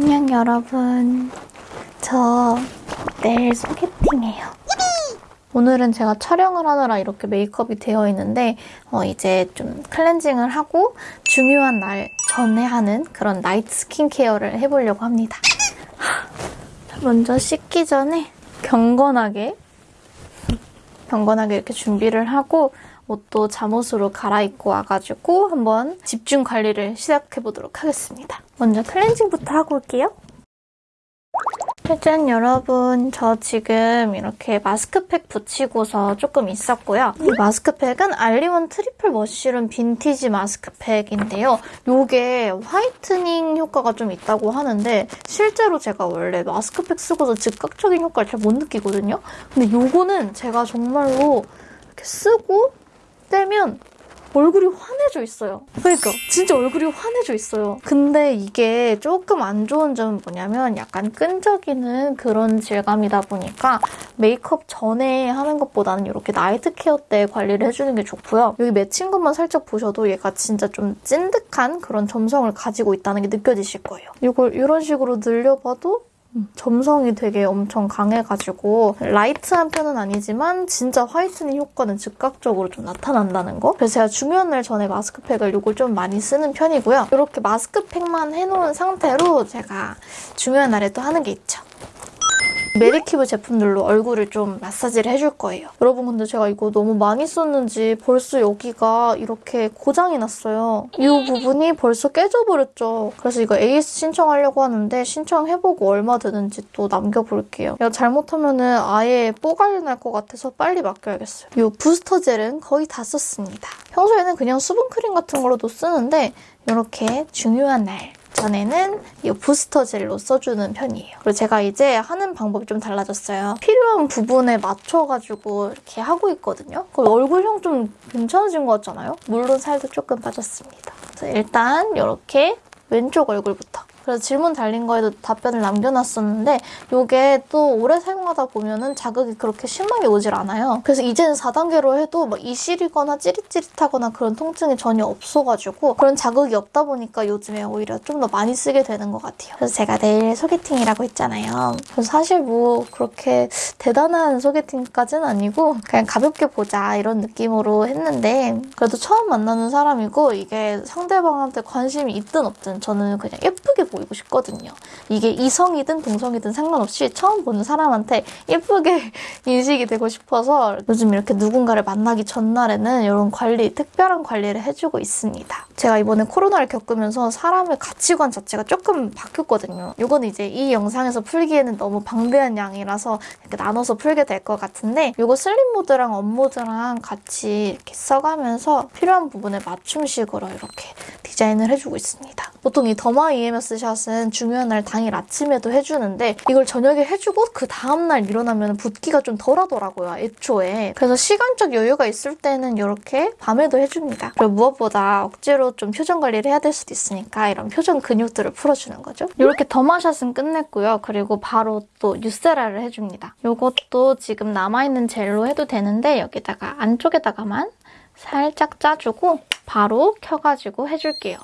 안녕 여러분. 저 내일 소개팅해요. 오늘은 제가 촬영을 하느라 이렇게 메이크업이 되어 있는데 어, 이제 좀 클렌징을 하고 중요한 날 전에 하는 그런 나이트 스킨케어를 해보려고 합니다. 먼저 씻기 전에 경건하게 경건하게 이렇게 준비를 하고 옷도 잠옷으로 갈아입고 와가지고 한번 집중 관리를 시작해보도록 하겠습니다. 먼저 클렌징부터 하고 올게요. 짜잔 여러분 저 지금 이렇게 마스크팩 붙이고서 조금 있었고요. 이 마스크팩은 알리원 triple mushroom vintage 마스크팩인데요. 이게 whitening 효과가 좀 있다고 하는데 실제로 제가 원래 마스크팩 쓰고서 즉각적인 효과를 잘 못 느끼거든요. 근데 이거는 제가 정말로 이렇게 쓰고 떼면 얼굴이 환해져 있어요. 그러니까 진짜 얼굴이 환해져 있어요. 근데 이게 조금 안 좋은 점은 뭐냐면 약간 끈적이는 그런 질감이다 보니까 메이크업 전에 하는 것보다는 이렇게 night care 때 관리를 해주는 게 좋고요. 여기 맺힌 것만 살짝 보셔도 얘가 진짜 좀 찐득한 그런 점성을 가지고 있다는 게 느껴지실 거예요. 이걸 이런 식으로 늘려봐도 점성이 되게 엄청 강해가지고 light한 편은 아니지만 진짜 whitening 효과는 즉각적으로 좀 나타난다는 거. 그래서 제가 날 전에 마스크팩을 이걸 좀 많이 쓰는 편이고요. 이렇게 마스크팩만 해놓은 상태로 제가 중요한 날에 또 하는 게 있죠. 메디큐브 제품들로 얼굴을 좀 마사지를 해줄 거예요. 여러분 근데 제가 이거 너무 많이 썼는지 벌써 여기가 이렇게 고장이 났어요. 이 부분이 벌써 깨져버렸죠. 그래서 이거 AS 신청하려고 하는데 신청해보고 얼마 드는지 또 남겨볼게요. 이거 잘못하면은 아예 뽀갈이 날 것 같아서 빨리 맡겨야겠어요. 이 booster gel은 거의 다 썼습니다. 평소에는 그냥 수분크림 같은 걸로도 쓰는데 이렇게 중요한 날 전에는 이 부스터 젤로 써주는 편이에요. 그리고 제가 이제 하는 방법이 좀 달라졌어요. 필요한 부분에 맞춰가지고 이렇게 하고 있거든요. 얼굴형 좀 괜찮아진 것 같잖아요? 물론 살도 조금 빠졌습니다. 일단 이렇게 왼쪽 얼굴부터 그래서 질문 달린 거에도 답변을 남겨놨었는데 이게 또 오래 사용하다 보면은 자극이 그렇게 심하게 오질 않아요. 그래서 이제는 4단계로 해도 막 이실이거나 찌릿찌릿하거나 그런 통증이 전혀 없어가지고 그런 자극이 없다 보니까 요즘에 오히려 좀 더 많이 쓰게 되는 것 같아요. 그래서 제가 내일 소개팅이라고 했잖아요. 그래서 사실 뭐 그렇게 대단한 소개팅까지는 아니고 그냥 가볍게 보자 이런 느낌으로 했는데 그래도 처음 만나는 사람이고 이게 상대방한테 관심이 있든 없든 저는 그냥 예쁘게 보고 보이고 싶거든요. 이게 이성이든 동성이든 상관없이 처음 보는 사람한테 예쁘게 인식이 되고 싶어서 요즘 이렇게 누군가를 만나기 전날에는 이런 관리, 특별한 관리를 해주고 있습니다. 제가 이번에 코로나를 겪으면서 사람의 가치관 자체가 조금 바뀌었거든요. 이건 이제 이 영상에서 풀기에는 너무 방대한 양이라서 이렇게 나눠서 풀게 될 것 같은데 이거 슬림 모드랑 up 모드랑 같이 이렇게 써가면서 필요한 부분에 맞춤식으로 이렇게 디자인을 해주고 있습니다. 보통 이 더마 EMS 샷은 중요한 날 당일 아침에도 해주는데 이걸 저녁에 해주고 그 다음날 일어나면 붓기가 좀 덜하더라고요, 애초에. 그래서 시간적 여유가 있을 때는 이렇게 밤에도 해줍니다. 그리고 무엇보다 억지로 좀 표정 관리를 해야 될 수도 있으니까 이런 표정 근육들을 풀어주는 거죠. 이렇게 더마샷은 끝냈고요. 그리고 바로 또 유세라를 해줍니다. 이것도 지금 남아있는 젤로 해도 되는데 여기다가 안쪽에다가만 살짝 짜주고 바로 켜가지고 해줄게요.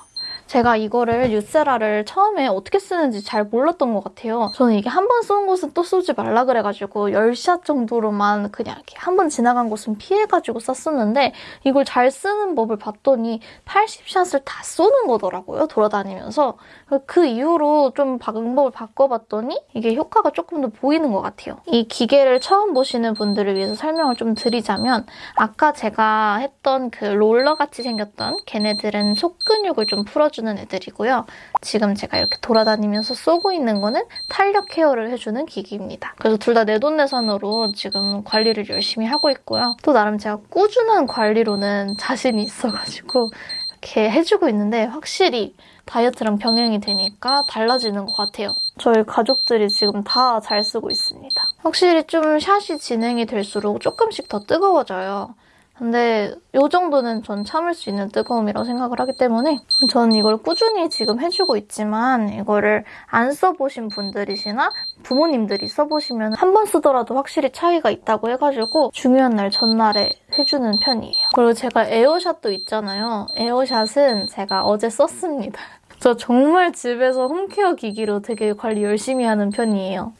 제가 이거를 유세라를 처음에 어떻게 쓰는지 잘 몰랐던 것 같아요. 저는 이게 한 번 쏜 곳은 또 쏘지 말라 그래가지고 10샷 정도로만 그냥 이렇게 한 번 지나간 곳은 피해가지고 썼었는데 이걸 잘 쓰는 법을 봤더니 80샷을 다 쏘는 거더라고요. 돌아다니면서. 그 이후로 좀 방법을 바꿔봤더니 이게 효과가 조금 더 보이는 것 같아요. 이 기계를 처음 보시는 분들을 위해서 설명을 좀 드리자면 아까 제가 했던 그 롤러같이 생겼던 걔네들은 속 근육을 좀 풀어주는 해주는 애들이고요. 지금 제가 이렇게 돌아다니면서 쏘고 있는 거는 탄력 케어를 해주는 기기입니다. 그래서 둘 다 내돈내산으로 지금 관리를 열심히 하고 있고요. 또 나름 제가 꾸준한 관리로는 자신이 있어가지고 이렇게 해주고 있는데 확실히 다이어트랑 병행이 되니까 달라지는 것 같아요. 저희 가족들이 지금 다 잘 쓰고 있습니다. 확실히 좀 샷이 진행이 될수록 조금씩 더 뜨거워져요. 근데 이 정도는 전 참을 수 있는 뜨거움이라고 생각을 하기 때문에 저는 이걸 꾸준히 지금 해주고 있지만 이거를 안 써보신 분들이시나 부모님들이 써보시면 한 번 쓰더라도 확실히 차이가 있다고 해가지고 중요한 날 전날에 해주는 편이에요. 그리고 제가 에어샷도 있잖아요. 에어샷은 제가 어제 썼습니다. 저 정말 집에서 홈케어 기기로 되게 관리 열심히 하는 편이에요.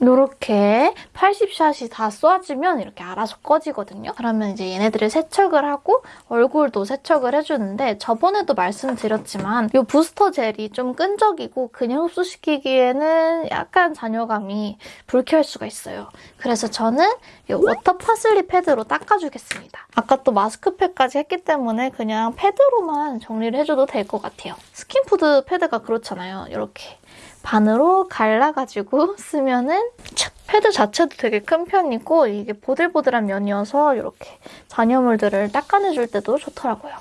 이렇게 80shot이 다 쏘아지면 이렇게 알아서 꺼지거든요. 그러면 이제 얘네들을 세척을 하고 얼굴도 세척을 해주는데 저번에도 말씀드렸지만 이 부스터 젤이 좀 끈적이고 그냥 흡수시키기에는 약간 잔여감이 불쾌할 수가 있어요. 그래서 저는 이 water 파슬리 패드로 닦아주겠습니다. 아까 또 마스크팩까지 했기 때문에 그냥 패드로만 정리를 해줘도 될 것 같아요. 스킨푸드 패드가 그렇잖아요. 이렇게 반으로 갈라가지고 쓰면은 착! 패드 자체도 되게 큰 편이고 이게 보들보들한 면이어서 이렇게 잔여물들을 닦아내줄 때도 좋더라고요.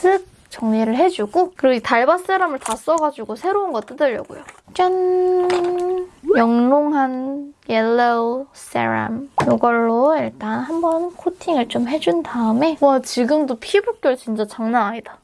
쓱 정리를 해주고 그리고 이 달바 serum을 다 써가지고 새로운 거 뜯으려고요. 짠! 영롱한 yellow serum 이걸로 일단 한번 코팅을 좀 해준 다음에 와 지금도 피부결 진짜 장난 아니다.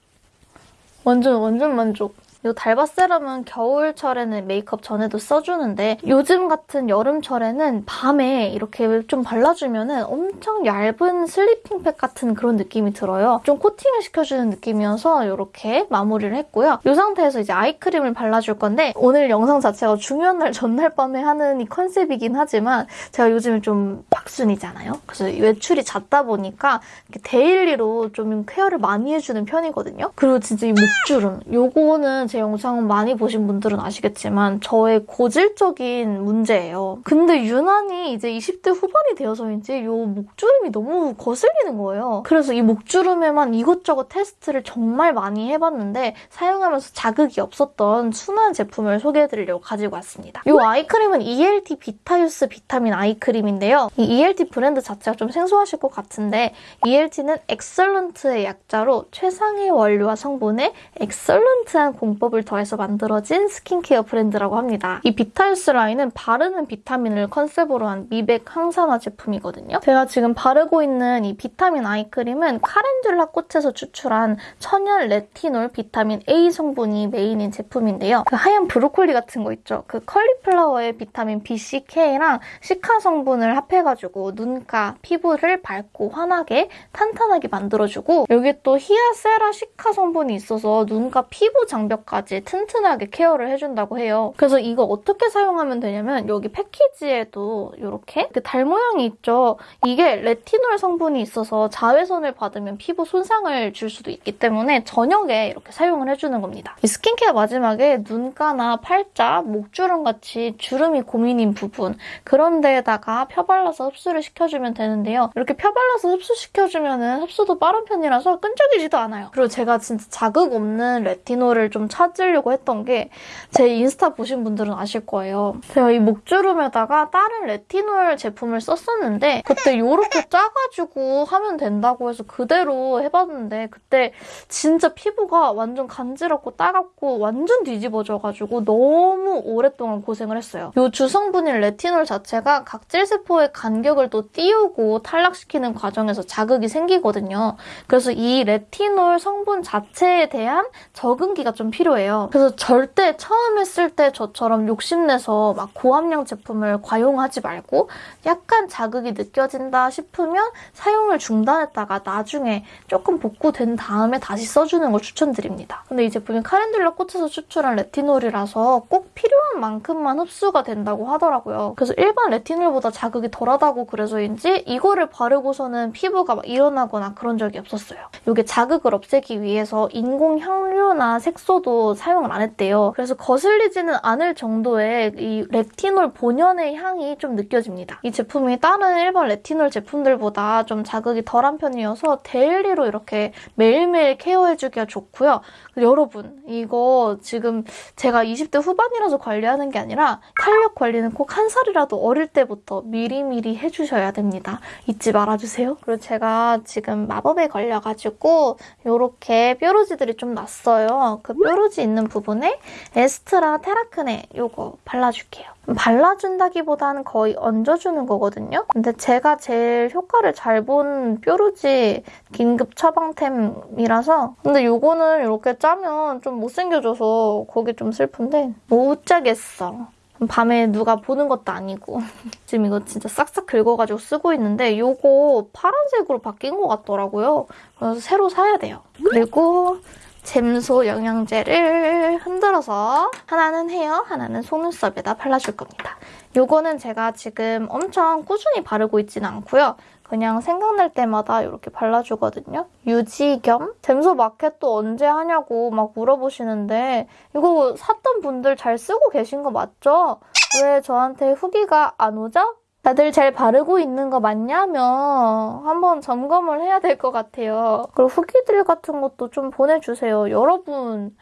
완전 완전 만족. 이 달바 세럼은 겨울철에는 메이크업 전에도 써주는데 요즘 같은 여름철에는 밤에 이렇게 좀 발라주면 엄청 얇은 슬리핑팩 같은 그런 느낌이 들어요. 좀 코팅을 시켜주는 느낌이어서 이렇게 마무리를 했고요. 이 상태에서 이제 아이크림을 발라줄 건데 오늘 영상 자체가 중요한 날 전날 밤에 하는 이 컨셉이긴 하지만 제가 요즘에 좀 박순이잖아요. 그래서 외출이 잦다 보니까 daily로 좀 care를 많이 해주는 편이거든요. 그리고 진짜 이 목주름 요거는 제 영상 많이 보신 분들은 아시겠지만 저의 고질적인 문제예요. 근데 유난히 이제 20대 후반이 되어서인지 이 목주름이 너무 거슬리는 거예요. 그래서 이 목주름에만 이것저것 테스트를 정말 많이 해봤는데 사용하면서 자극이 없었던 순한 제품을 소개해드리려고 가지고 왔습니다. 이 eye cream은 ELT 비타유스 비타민 eye cream인데요. 이 ELT 브랜드 자체가 좀 생소하실 것 같은데 ELT는 excellent의 약자로 최상의 원료와 성분에 excellent한 공법을 더해서 만들어진 스킨케어 브랜드라고 합니다. 이 비타유스 라인은 바르는 비타민을 컨셉으로 한 미백 항산화 제품이거든요. 제가 지금 바르고 있는 이 비타민 eye cream은 calendula 꽃에서 추출한 천연 레티놀 비타민 A 성분이 main인 제품인데요. 그 하얀 브로콜리 같은 거 있죠? 그 컬리플라워의 비타민 B, C, K랑 cica 성분을 합해가지고 눈가, 피부를 밝고 환하게 탄탄하게 만들어주고 여기 또 히아세라 cica 성분이 있어서 눈가 피부 장벽까지 튼튼하게 care를 해준다고 해요. 그래서 이거 어떻게 사용하면 되냐면 여기 패키지에도 이렇게 달 모양이 있죠. 이게 레티놀 성분이 있어서 자외선을 받으면 피부 손상을 줄 수도 있기 때문에 저녁에 이렇게 사용을 해주는 겁니다. 이 스킨케어 마지막에 눈가나 팔자, 목주름 같이 주름이 고민인 부분 그런 데에다가 펴발라서 흡수를 시켜주면 되는데요. 이렇게 펴발라서 흡수시켜주면 흡수도 빠른 편이라서 끈적이지도 않아요. 그리고 제가 진짜 자극 없는 레티놀을 좀 찾 으려고 했던 게 제 인스타 보신 분들은 아실 거예요. 제가 이 목주름에다가 다른 레티놀 제품을 썼었는데 그때 이렇게 짜가지고 하면 된다고 해서 그대로 해봤는데 그때 진짜 피부가 완전 간지럽고 따갑고 완전 뒤집어져가지고 너무 오랫동안 고생을 했어요. 이 주성분인 레티놀 자체가 각질세포의 간격을 또 띄우고 탈락시키는 과정에서 자극이 생기거든요. 그래서 이 레티놀 성분 자체에 대한 적응기가 좀 필요해요. 그래서 절대 처음 했을 때 저처럼 욕심내서 막 고함량 제품을 과용하지 말고 약간 자극이 느껴진다 싶으면 사용을 중단했다가 나중에 조금 복구된 다음에 다시 써주는 걸 추천드립니다. 근데 이 제품이 카렌듈라 꽃에서 추출한 레티놀이라서 꼭 필요한 만큼만 흡수가 된다고 하더라고요. 그래서 일반 레티놀보다 자극이 덜하다고 그래서인지 이거를 바르고서는 피부가 막 일어나거나 그런 적이 없었어요. 이게 자극을 없애기 위해서 인공 향료나 색소도 사용을 안 했대요. 그래서 거슬리지는 않을 정도의 이 레티놀 본연의 향이 좀 느껴집니다. 이 제품이 다른 일반 레티놀 제품들보다 좀 자극이 덜한 편이어서 daily로 이렇게 매일매일 care해주기가 좋고요. 여러분 이거 지금 제가 20대 후반이라서 관리하는 게 아니라 탄력 관리는 꼭 한 살이라도 어릴 때부터 미리미리 해주셔야 됩니다. 잊지 말아주세요. 그리고 제가 지금 마법에 걸려가지고 이렇게 뾰루지들이 좀 났어요. 그 뾰루 지 있는 부분에 에스트라 테라크네 이거 발라줄게요. 발라준다기보다는 거의 얹어주는 거거든요. 근데 제가 제일 효과를 잘 본 뾰루지 긴급 처방템이라서 근데 이거는 이렇게 짜면 좀 못생겨져서 그게 좀 슬픈데 못 짜겠어. 밤에 누가 보는 것도 아니고 지금 이거 진짜 싹싹 긁어가지고 쓰고 있는데 이거 파란색으로 바뀐 것 같더라고요. 그래서 새로 사야 돼요. 그리고 잼소 영양제를 흔들어서 하나는 헤어, 하나는 속눈썹에다 발라줄 겁니다. 요거는 제가 지금 엄청 꾸준히 바르고 있진 않고요. 그냥 생각날 때마다 이렇게 발라주거든요. 유지 겸 잼소 마켓 또 언제 하냐고 막 물어보시는데 이거 샀던 분들 잘 쓰고 계신 거 맞죠? 왜 저한테 후기가 안 오죠? 다들 잘 바르고 있는 거 맞냐며 한번 점검을 해야 될 것 같아요. 그리고 후기들 같은 것도 좀 보내주세요. 여러분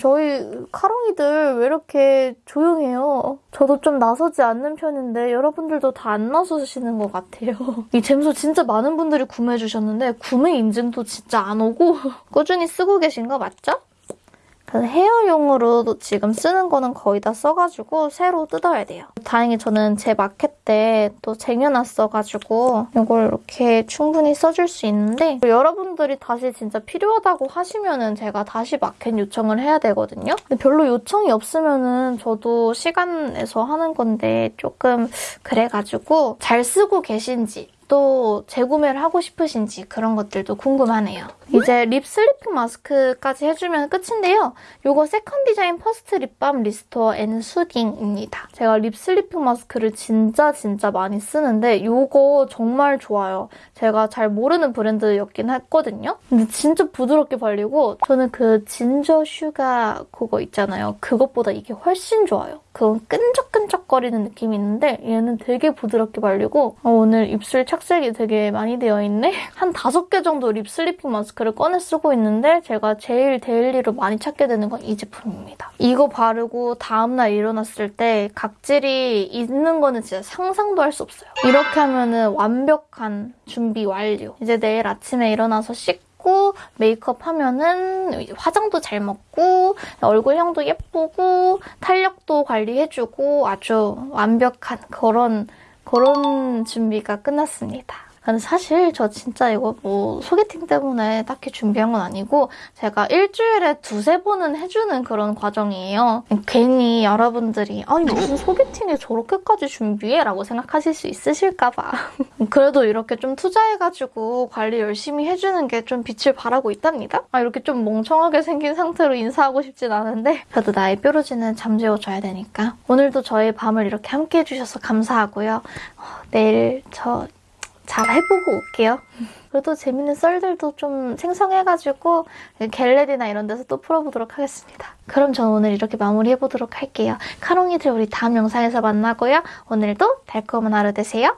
저희 카롱이들 왜 이렇게 조용해요? 저도 좀 나서지 않는 편인데 여러분들도 다 안 나서시는 것 같아요. 이 잼소 진짜 많은 분들이 구매해 주셨는데 구매 인증도 진짜 안 오고 꾸준히 쓰고 계신 거 맞죠? 그래서 헤어용으로 지금 쓰는 거는 거의 다 써가지고 새로 뜯어야 돼요. 다행히 저는 제 마켓 때 또 쟁여놨어가지고 이걸 이렇게 충분히 써줄 수 있는데 여러분들이 다시 진짜 필요하다고 하시면 은 제가 다시 마켓 요청을 해야 되거든요. 근데 별로 요청이 없으면 은 저도 시간 내서 하는 건데 조금 그래가지고 잘 쓰고 계신지 또 재구매를 하고 싶으신지 그런 것들도 궁금하네요. 이제 lip sleeping mask까지 해주면 끝인데요. 이거 second design first lip balm restore and soothing입니다. 제가 lip sleeping mask를 진짜 진짜 많이 쓰는데 이거 정말 좋아요. 제가 잘 모르는 브랜드였긴 했거든요. 근데 진짜 부드럽게 발리고 저는 그 ginger sugar 그거 있잖아요. 그것보다 이게 훨씬 좋아요. 그건 끈적끈적거리는 느낌이 있는데 얘는 되게 부드럽게 발리고 어, 오늘 입술 착색이 되게 많이 되어 있네? 한 다섯 개 정도 lip sleeping mask를 꺼내 쓰고 있는데 제가 제일 daily로 많이 찾게 되는 건 이 제품입니다. 이거 바르고 다음날 일어났을 때 각질이 있는 거는 진짜 상상도 할 수 없어요. 이렇게 하면 은 완벽한 준비 완료. 이제 내일 아침에 일어나서 씻고 고 메이크업 하면은 화장도 잘 먹고 얼굴형도 예쁘고 탄력도 관리해주고 아주 완벽한 그런 그런 준비가 끝났습니다. 근데 사실 저 진짜 이거 뭐 소개팅 때문에 딱히 준비한 건 아니고 제가 일주일에 두세 번은 해주는 그런 과정이에요. 괜히 여러분들이 아니 무슨 소개팅에 저렇게까지 준비해? 라고 생각하실 수 있으실까 봐. 그래도 이렇게 좀 투자해가지고 관리 열심히 해주는 게 좀 빛을 발하고 있답니다. 아 이렇게 좀 멍청하게 생긴 상태로 인사하고 싶진 않은데 그래도 나의 뾰루지는 잠재워줘야 되니까 오늘도 저의 밤을 이렇게 함께 해주셔서 감사하고요. 어, 내일 저 잘 해보고 올게요. 그래도 재밌는 썰들도 좀 생성해가지고 갤레리나 이런 데서 또 풀어보도록 하겠습니다. 그럼 저는 오늘 이렇게 마무리해보도록 할게요. 카롱이들 우리 다음 영상에서 만나고요. 오늘도 달콤한 하루 되세요.